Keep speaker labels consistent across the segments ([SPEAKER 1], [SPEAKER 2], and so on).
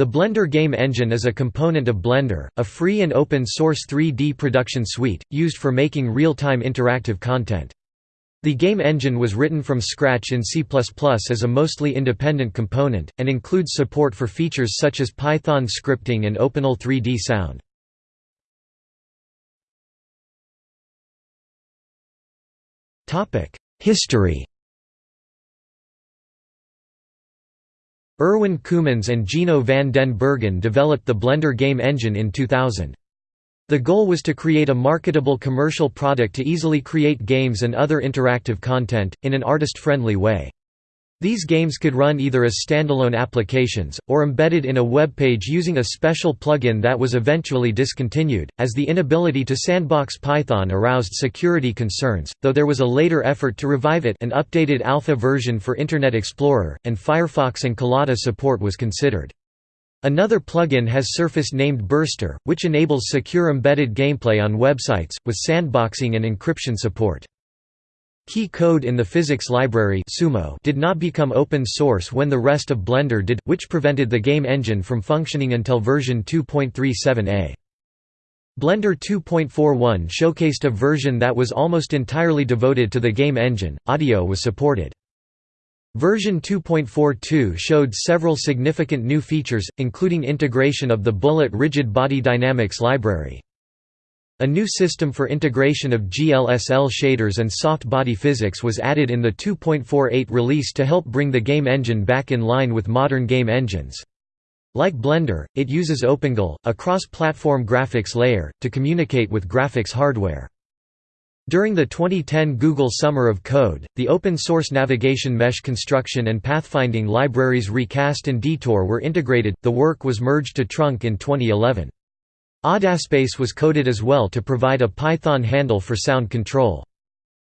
[SPEAKER 1] The Blender Game Engine is a component of Blender, a free and open-source 3D production suite, used for making real-time interactive content. The game engine was written from scratch in C++ as a mostly independent component, and includes support for features such as Python scripting and OpenAL 3D sound. History Erwin Coumans and Gino van den Bergen developed the Blender game engine in 2000. The goal was to create a marketable commercial product to easily create games and other interactive content, in an artist-friendly way. These games could run either as standalone applications, or embedded in a web page using a special plugin that was eventually discontinued, as the inability to sandbox Python aroused security concerns, though there was a later effort to revive it an updated alpha version for Internet Explorer, and Firefox and Collada support was considered. Another plugin has surfaced named Burster, which enables secure embedded gameplay on websites, with sandboxing and encryption support. Key code in the physics library Sumo did not become open source when the rest of Blender did, which prevented the game engine from functioning until version 2.37a. Blender 2.41 showcased a version that was almost entirely devoted to the game engine, audio was supported. Version 2.42 showed several significant new features, including integration of the Bullet Rigid Body Dynamics library. A new system for integration of GLSL shaders and soft body physics was added in the 2.48 release to help bring the game engine back in line with modern game engines. Like Blender, it uses OpenGL, a cross-platform graphics layer, to communicate with graphics hardware. During the 2010 Google Summer of Code, the open-source navigation mesh construction and pathfinding libraries Recast and Detour were integrated, the work was merged to Trunk in 2011. Audaspace was coded as well to provide a Python handle for sound control.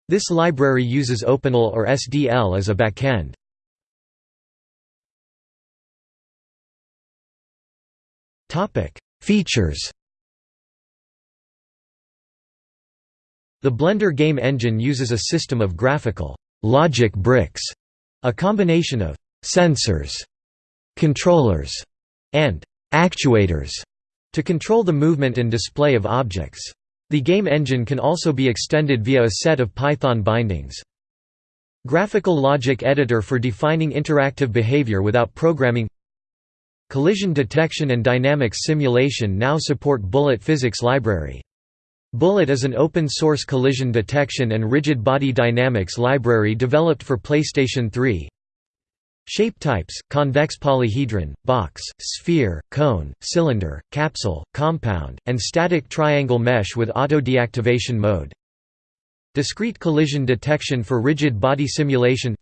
[SPEAKER 1] This library uses OpenAL or SDL as a backend. Features The Blender game engine uses a system of graphical logic bricks, a combination of sensors, controllers, and actuators to control the movement and display of objects. The game engine can also be extended via a set of Python bindings. Graphical logic editor for defining interactive behavior without programming Collision detection and dynamics simulation now support Bullet Physics Library. Bullet is an open-source collision detection and rigid body dynamics library developed for PlayStation 3, Shape types, convex polyhedron, box, sphere, cone, cylinder, capsule, compound, and static triangle mesh with auto-deactivation mode. Discrete collision detection for rigid body simulation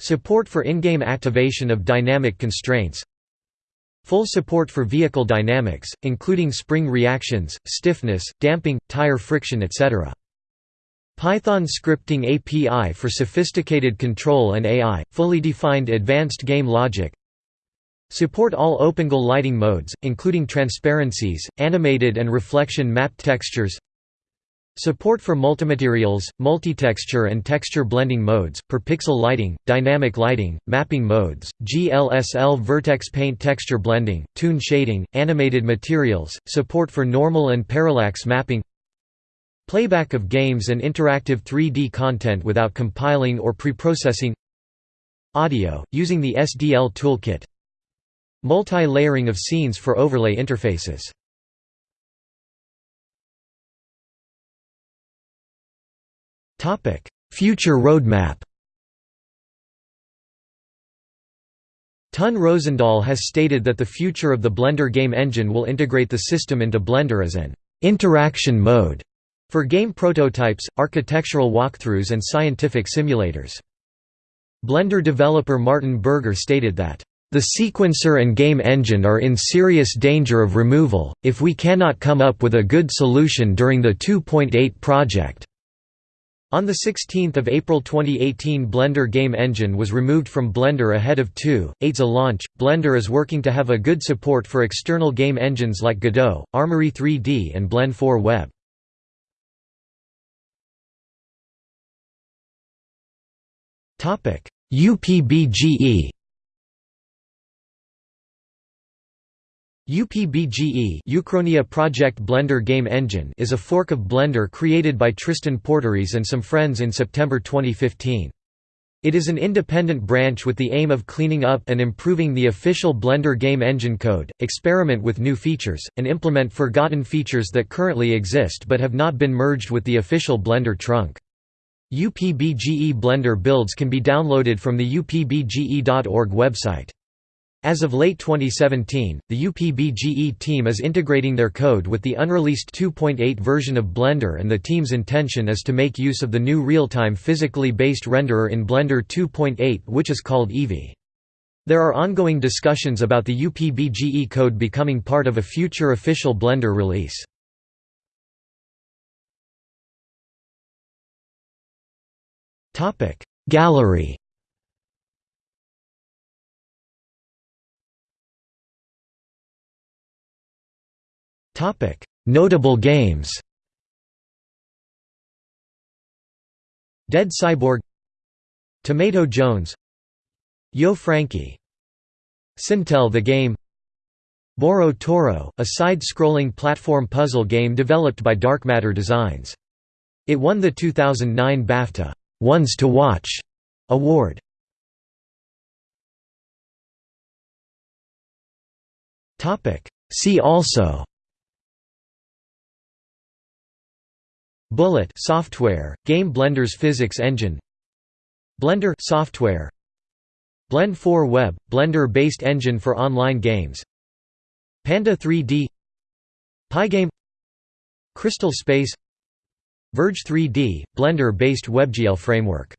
[SPEAKER 1] Support for in-game activation of dynamic constraints Full support for vehicle dynamics, including spring reactions, stiffness, damping, tire friction etc. Python scripting API for sophisticated control and AI, fully defined advanced game logic. Support all OpenGL lighting modes, including transparencies, animated and reflection mapped textures. Support for multimaterials, multitexture and texture blending modes, per pixel lighting, dynamic lighting, mapping modes, GLSL vertex paint texture blending, toon shading, animated materials, support for normal and parallax mapping Playback of games and interactive 3D content without compiling or preprocessing. Audio, using the SDL toolkit. Multi-layering of scenes for overlay interfaces. Future roadmap. Ton Roosendaal has stated that the future of the Blender game engine will integrate the system into Blender as an interaction mode for game prototypes, architectural walkthroughs and scientific simulators. Blender developer Martin Berger stated that, "...the sequencer and game engine are in serious danger of removal, if we cannot come up with a good solution during the 2.8 project." On 16 April 2018 Blender Game Engine was removed from Blender ahead of 2.8's launch. Blender is working to have a good support for external game engines like Godot, Armory 3D and Blend 4 Web. UPBGE UPBGE Uchronia Project Blender Game Engine is a fork of Blender created by Tristan Porteries and some friends in September 2015. It is an independent branch with the aim of cleaning up and improving the official Blender game engine code, experiment with new features, and implement forgotten features that currently exist but have not been merged with the official Blender trunk. UPBGE Blender builds can be downloaded from the upbge.org website. As of late 2017, the UPBGE team is integrating their code with the unreleased 2.8 version of Blender and the team's intention is to make use of the new real-time physically based renderer in Blender 2.8 which is called Eevee. There are ongoing discussions about the UPBGE code becoming part of a future official Blender release. Gallery. Topic: Notable games. Dead Cyborg. Tomato Jones. Yo Frankie. Sintel the Game. Boro Toro, a side-scrolling platform puzzle game developed by Dark Matter Designs. It won the 2009 BAFTA Ones to Watch award. See also Bullet software, Game Blender's physics engine Blender software Blend 4 Web, Blender-based engine for online games Panda 3D Pygame Crystal Space Verge 3D, Blender-based WebGL framework